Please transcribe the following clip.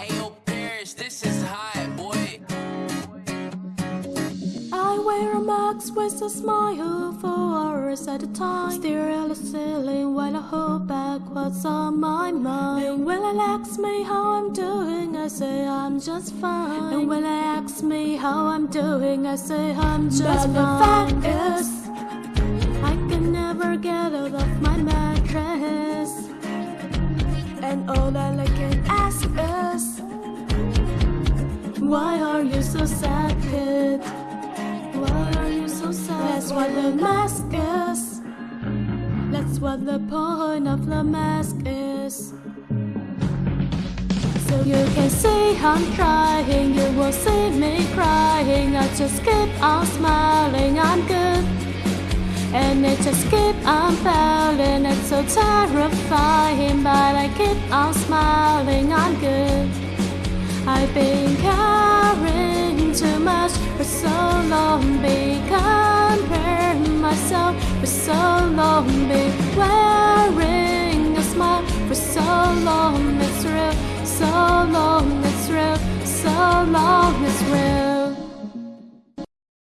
Ayo, Paris, this is hot, boy. I wear a mask with a smile for hours at a time. Stare at the ceiling while I hold back what's on my mind. And when I ask me how I'm doing, I say I'm just fine. And when I ask me how I'm doing, I say I'm just but fine. the fact is, I can never get out of And all I can ask is, why are you so sad, kid? Why are you so sad? That's what the mask is. That's what the point of the mask is. So you can see I'm trying, you will see me crying. I just keep on smiling, I'm good. And it just keep on failing, it's so terrifying. I'm smiling, I'm good. I've been carrying too much for so long, be comparing myself for so long, be wearing a smile for so long, it's real, so long, it's real, so long, it's real.